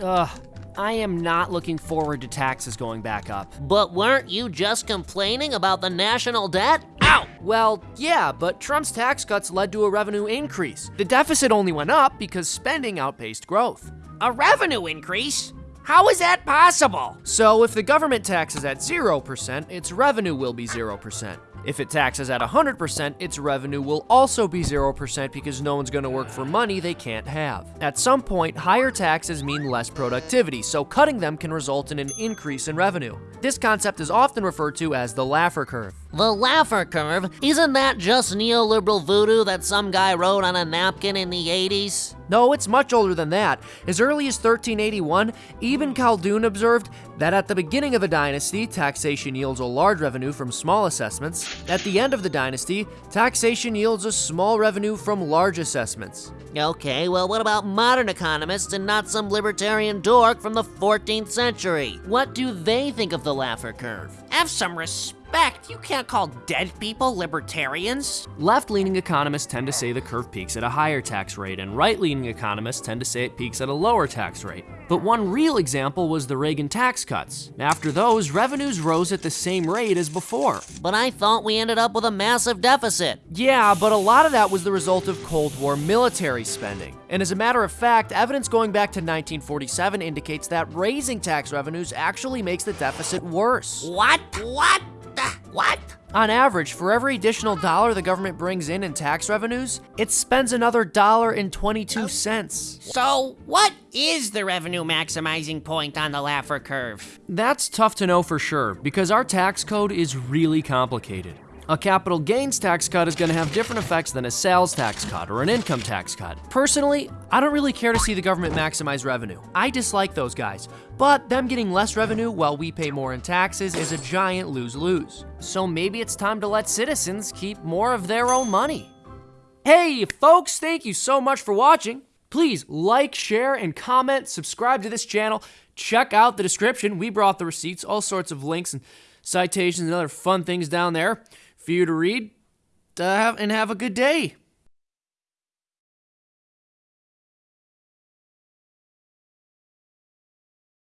Ugh, I am not looking forward to taxes going back up. But weren't you just complaining about the national debt? Ow! Well, yeah, but Trump's tax cuts led to a revenue increase. The deficit only went up because spending outpaced growth. A revenue increase? How is that possible? So if the government taxes at 0%, its revenue will be 0%. If it taxes at 100%, its revenue will also be 0% because no one's gonna work for money they can't have. At some point, higher taxes mean less productivity, so cutting them can result in an increase in revenue. This concept is often referred to as the Laffer curve. The Laffer curve? Isn't that just neoliberal voodoo that some guy wrote on a napkin in the 80s? No, it's much older than that. As early as 1381, Ibn Khaldun observed that at the beginning of a dynasty, taxation yields a large revenue from small assessments. At the end of the dynasty, taxation yields a small revenue from large assessments. Okay, well, what about modern economists and not some libertarian dork from the 14th century? What do they think of the Laffer curve? Have some respect. You can't call dead people libertarians. Left leaning economists tend to say the curve peaks at a higher tax rate, and right leaning economists tend to say it peaks at a lower tax rate. But one real example was the Reagan tax cuts. After those, revenues rose at the same rate as before. But I thought we ended up with a massive deficit. Yeah, but a lot of that was the result of Cold War military spending. And as a matter of fact, evidence going back to 1947 indicates that raising tax revenues actually makes the deficit worse. What? What? The- What? On average, for every additional dollar the government brings in in tax revenues, it spends another dollar and 22 cents. So, what is the revenue maximizing point on the Laffer curve? That's tough to know for sure, because our tax code is really complicated. A capital gains tax cut is going to have different effects than a sales tax cut or an income tax cut. Personally, I don't really care to see the government maximize revenue. I dislike those guys, but them getting less revenue while we pay more in taxes is a giant lose-lose. So maybe it's time to let citizens keep more of their own money. Hey, folks, thank you so much for watching. Please like, share, and comment, subscribe to this channel. Check out the description. We brought the receipts, all sorts of links and citations and other fun things down there for you to read uh, and have a good day.